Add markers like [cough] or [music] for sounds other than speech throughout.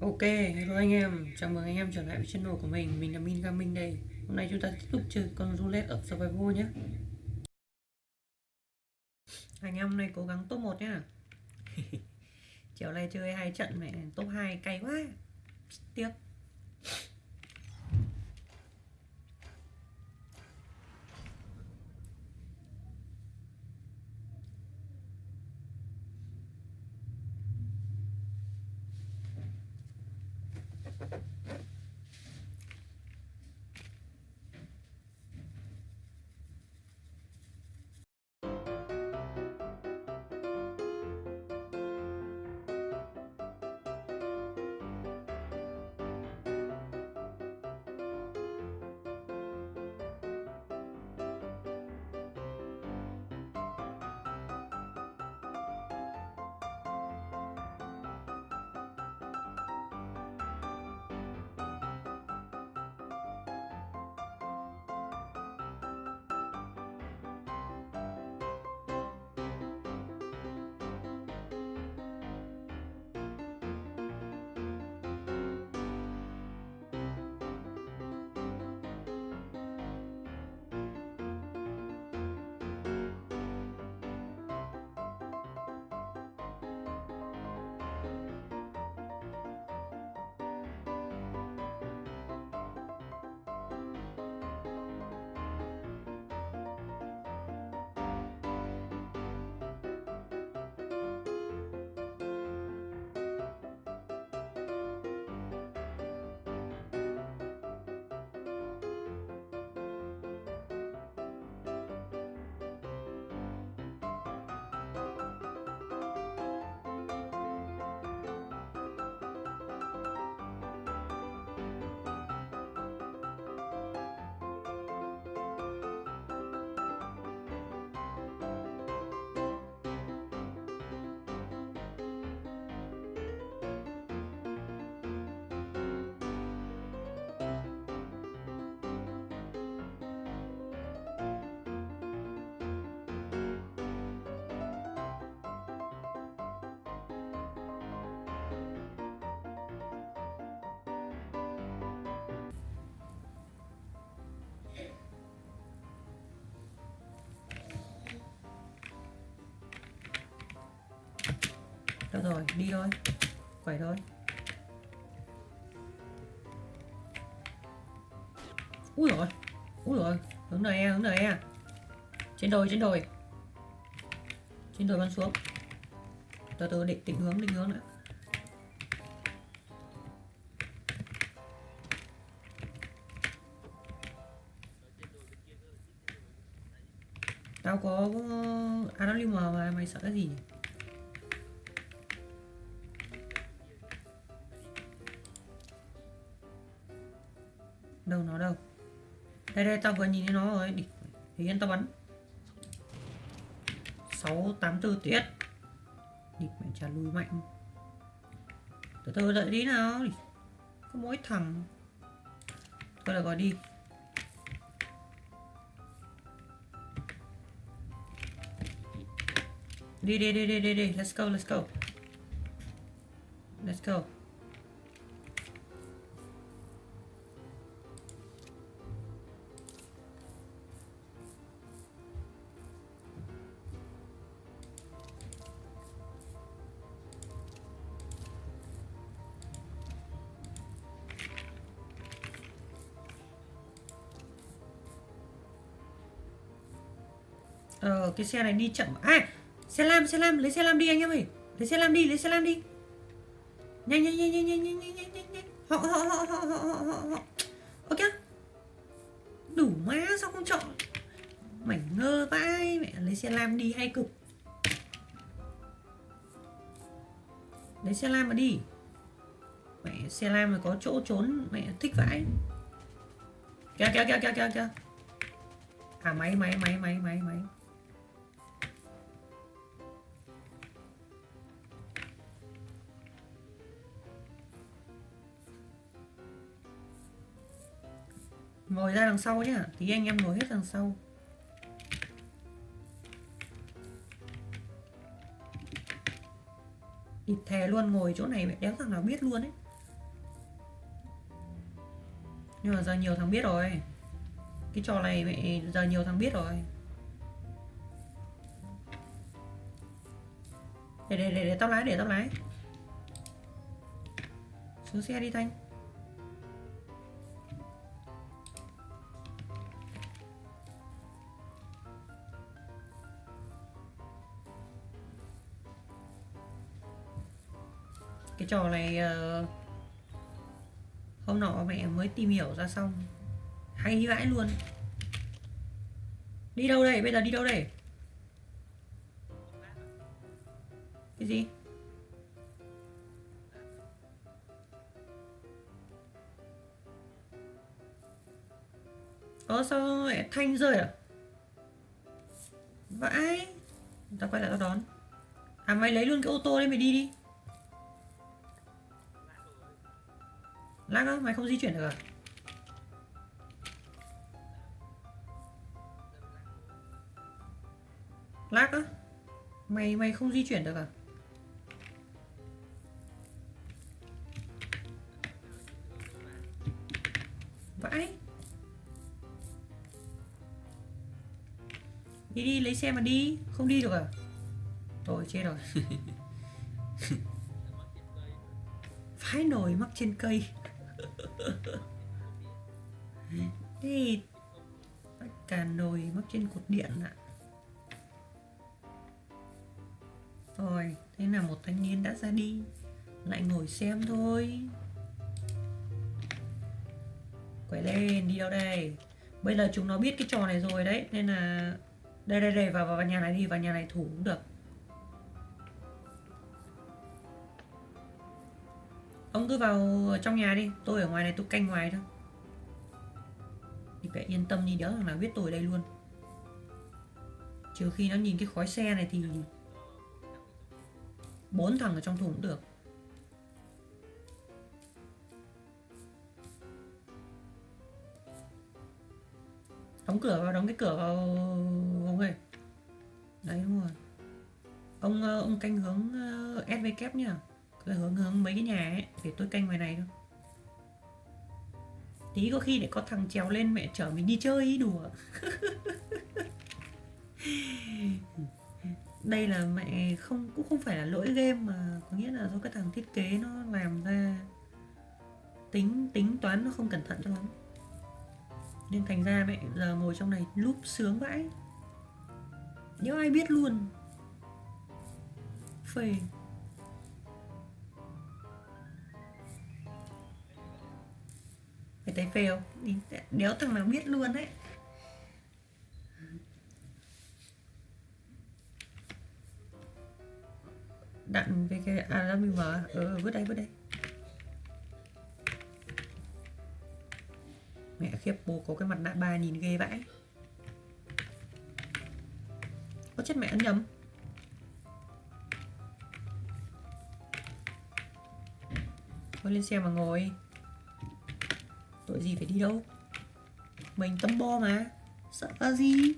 Ok, hello anh em, chào mừng anh em trở lại với channel của mình, mình là Min Gaming đây. Hôm nay chúng ta tiếp tục chơi con roulette ở Survival nhé. Anh em hôm nay cố gắng top 1 nhá. [laughs] Chiều nay chơi hai trận mẹ top 2 cay quá. Tiếc Được rồi, đi thôi. Quẩy thôi. Úi rồi Úi rồi Hướng này hướng này. À Trên đồi, trên đồi. Trên đồi bắn xuống. Từ từ định, định hướng, định hướng nữa. Tao có à, AWM mà mày sợ cái gì đâu nó đâu. Đây đây, tao vừa nhìn thấy nó rồi. Đi thì yên tao bắn. Sáu, tám, tư, tiết. Địch mẹ trả lùi mạnh. Từ từ, đợi đi nào. Có mỗi thằng. Thôi là gọi đi. Đi đi đi đi đi đi. Let's go let's go. Let's go. Ờ cái xe này đi chậm. À xe lam xe lam, lấy xe lam đi anh em ơi. Lấy xe lam đi, lấy xe lam đi. Nhanh nhanh nhanh nhanh nhanh nhanh nhanh nhanh nhanh. Họ họ họ họ họ họ họ họ. Ok Đủ má, sao không chọn? Mảnh ngơ vãi, Mẹ, lấy xe lam đi hay cực. Lấy xe lam mà đi. Mẹ, xe lam mà có chỗ trốn, Mẹ, thích vãi. Kìa kìa kìa kìa kìa kìa. À máy máy máy máy máy máy. Ngồi ra đằng sau nhá. Tí anh em ngồi hết đằng sau. Thịt thè luôn ngồi chỗ này mẹ đéo thằng nào biết luôn ấy. Nhưng mà giờ nhiều thằng biết rồi. Cái trò này mẹ giờ nhiều thằng biết rồi. Để để để, để tao lái để tao lái. Xuống xe đi thanh. Trò này ờ, hôm nọ mẹ mới tìm hiểu ra xong, hay vãi luôn. Đi đâu đây? Bây giờ đi đâu đây? Cái gì? Ơ, sao mẹ thanh rơi à? Vãi. Tao quay lại tao đón. À mày lấy luôn cái ô tô đấy mày đi đi. Lag á, mày không di chuyển được à? Lag á Mày mày không di chuyển được à? Vãi. Đi đi lấy xe mà đi Không đi được à? Thôi chết rồi. [laughs] Phái nồi mắc trên cây thì cả nồi mắc trên cột điện ạ. Rồi, thế là một thanh niên đã ra đi. Lại ngồi xem thôi. Quay lên, đi đâu đây? Bây giờ chúng nó biết cái trò này rồi đấy Nên là Đây đây đây, vào, vào nhà này đi, vào nhà này thủ cũng được. Ông cứ vào trong nhà đi Tôi ở ngoài này tôi canh ngoài thôi. Thì phải yên tâm đi đỡ thằng nào biết tôi ở đây luôn. Trừ khi nó nhìn cái khói xe này thì bốn thằng ở trong thùng cũng được. Đóng cửa vào đóng cái cửa vào ông ơi. Đấy đúng rồi. Ông ờ, ông canh hướng ờ, SV kép nhá cứ hướng hướng mấy cái nhà ấy, để tôi canh ngoài này thôi. Tí có khi để có thằng trèo lên mẹ chở mình đi chơi ý, đùa. [laughs] Đây là mẹ không, cũng không phải là lỗi game mà có nghĩa là do cái thằng thiết kế nó làm ra tính tính toán nó không cẩn thận cho lắm. Nên thành ra mẹ giờ ngồi trong này lúc sướng vãi. Nếu ai biết luôn. Phê. Mày thấy phê không? Đéo thằng nào biết luôn đấy. Đặn cái cái à mình mở. Ừ vứt đây vứt đây. Mẹ khiếp, bố có cái mặt nạ ba nhìn ghê vãi. Có chết mẹ ăn nhầm. Thôi lên xe mà ngồi tội gì phải đi đâu. Mình tâm bo mà, sợ gì?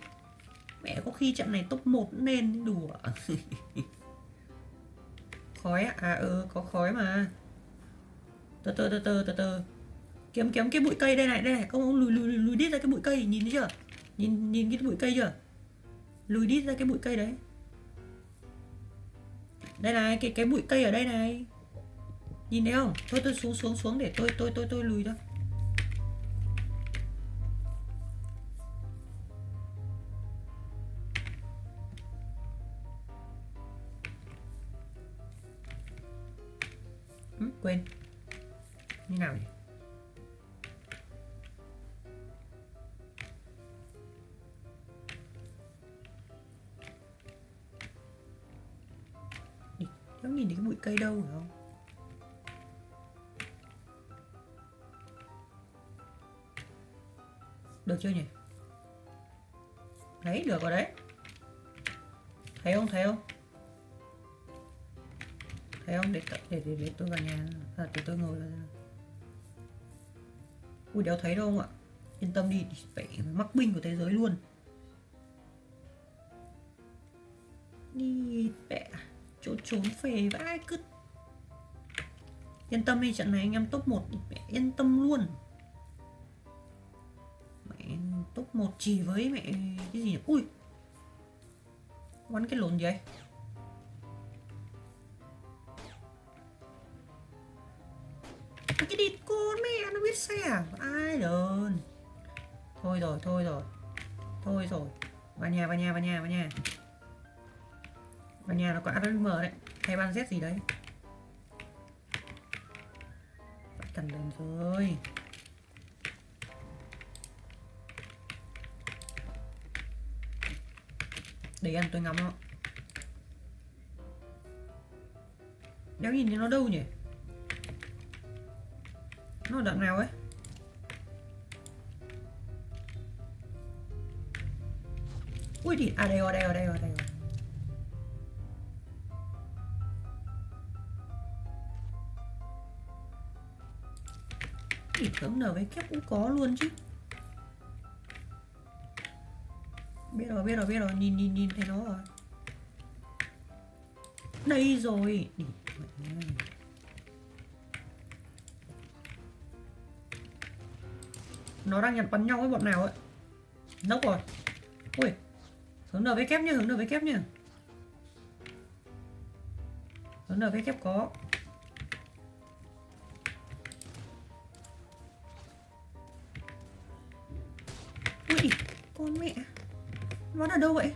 Mẹ có khi trận này top 1 nên đùa. [laughs] Khói à? à ừ có khói mà. Từ từ từ từ từ từ kiếm kiếm cái bụi cây đây này đây này. Ông ông lùi lùi lùi đít ra cái bụi cây, nhìn thấy chưa? Nhìn nhìn cái bụi cây chưa? Lùi đít ra cái bụi cây đấy. Đây này, cái cái bụi cây ở đây này. Nhìn thấy không? Thôi tôi xuống xuống xuống để tôi tôi tôi tôi lùi thôi. Quên như nào nhỉ? Không nhìn thấy cái bụi cây đâu phải không? Được chưa nhỉ? Đấy được rồi đấy. Thấy không thấy không? Thấy không? Để để để, để tôi vào nhà. À, để tôi ngồi vào Ui đéo thấy đâu không ạ? Yên tâm đi Phải mắc binh của thế giới luôn. Đi mẹ chỗ trốn phề vãi cứ yên tâm đi trận này anh em top 1 yên tâm luôn. Mẹ top 1 chỉ với mẹ cái gì nhỉ? Ui quắn cái lồn gì ấy cái địt con mẹ nó biết xe à? ai lớn thôi rồi thôi rồi. Thôi rồi. Vào nhà vào nhà vào nhà vào nhà. Vào nhà nó có ARM đấy. Hay ban Z gì đấy. Cần lên rồi. Để ăn tôi ngắm nó. Đéo nhìn thấy nó đâu nhỉ? Nó đoạn nào ấy? Ui thì à đây rồi đây rồi đây rồi đây rồi. Thì tưởng nở với kép cũng có luôn chứ. Biết rồi biết rồi biết rồi. Nhìn nhìn nhìn thấy nó rồi. Đây rồi. Đi, nó đang nhặt bắn nhau với bọn nào ấy. Nốc rồi. Ui, hướng nở với kép nhá, hướng nở với kép nhá. Hướng nở với kép có. Ui, con mẹ. Nó ở đâu vậy?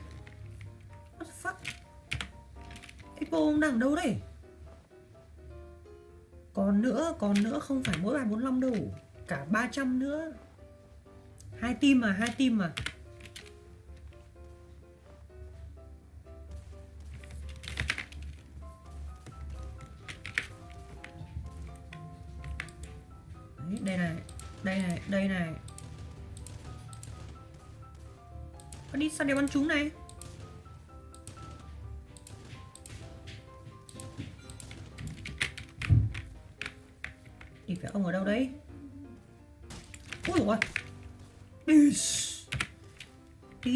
What the fuck? Expo ông đang ở đâu đây? Còn nữa còn nữa không phải mỗi bài 45 đâu. Cả 300 nữa hai tim mà hai tim mà. Đấy, đây này đây này đây này. Con đi sao để bắn chúng này.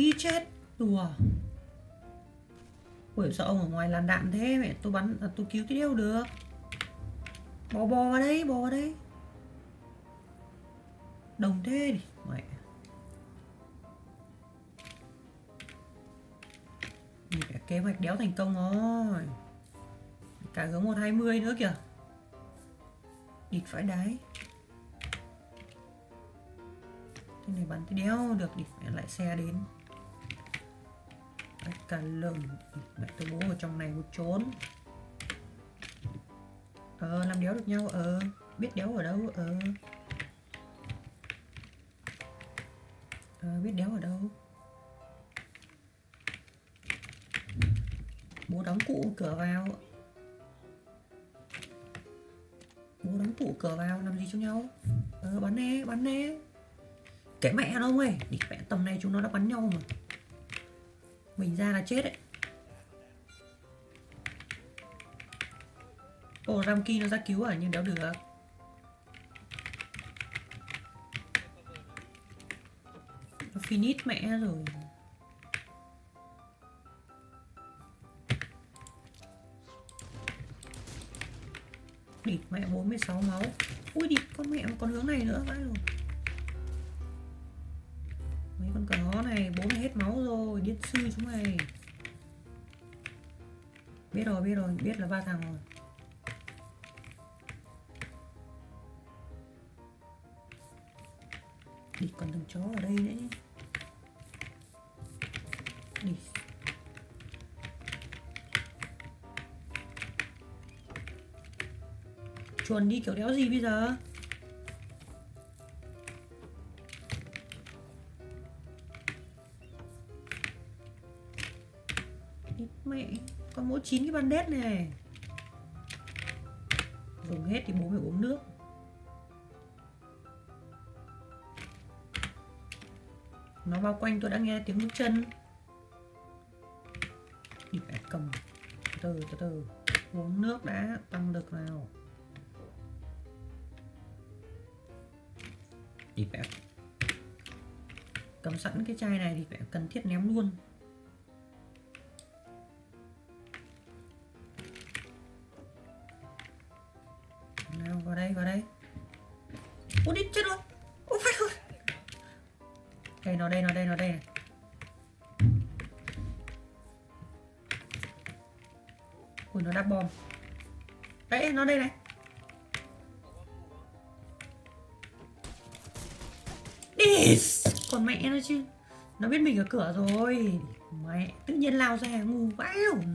Đi chết. Đùa. Ui sao ông ở ngoài làn đạn thế mẹ tôi bắn à, tôi cứu cái đeo được. Bò bò vào đây bò vào đây. Đồng thế đi Mẹ. Nhìn cả kế hoạch đéo thành công rồi. Cả hướng 120 nữa kìa. Địt phải đáy Thế này bắn cái đéo được địt mẹ lại xe đến. Đấy, cả lừng. Mẹ tôi bố ở trong này một trốn Ờ làm đéo được nhau Ờ. Biết đéo ở đâu Ờ. Ờ biết đéo ở đâu. Bố đóng cụ cửa vào. Bố đóng cụ cửa vào làm gì cho nhau? Ờ bắn nè bắn nè. Cái mẹ nó ông ơi đi mẹ tầm này chúng nó đã bắn nhau mà mình ra là chết đấy. Ồ Ramki nó ra cứu à? Nhưng đéo được. Nó finish mẹ rồi. Địt mẹ 46 máu. Ui địt con mẹ còn hướng này nữa. Vãi rồi. Mấy con cỏ này, bố mày hết máu rồi, điên sư chúng mày. Biết rồi biết rồi, biết là ba thằng rồi. Đi, còn thằng chó ở đây nữa nhé. Đi. Chuồn đi, kiểu đéo gì bây giờ? Mẹ, Con mỗi 9 cái bandit này. Dùng hết thì bố phải uống nước. Nó bao quanh tôi đã nghe tiếng bước chân. Đi phải cầm. Từ từ từ Uống nước đã, tăng được nào. Thì phải cầm sẵn cái chai này thì phải cần thiết ném luôn. Nào, vào đây vào đây. Ôi đi chết rồi ôi phải rồi Đây, nó đây nó đây nó đây này. Ui, nó đắp bom. Đấy, nó đây này. Yes. Còn mẹ nó chứ. Nó biết mình ở cửa rồi. Mẹ, tự nhiên lao ra ngu vãi lủng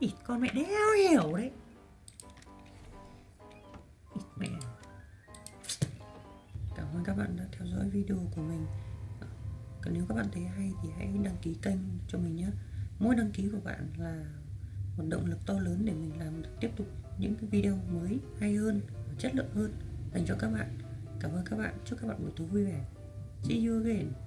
Ít con mẹ đéo hiểu đấy. Cảm ơn các bạn đã theo dõi video của mình. Còn nếu các bạn thấy hay thì hãy đăng ký kênh cho mình nhé. Mỗi đăng ký của bạn là một động lực to lớn để mình làm được tiếp tục những cái video mới hay hơn chất lượng hơn dành cho các bạn. Cảm ơn các bạn, chúc các bạn buổi tối vui vẻ. See you again.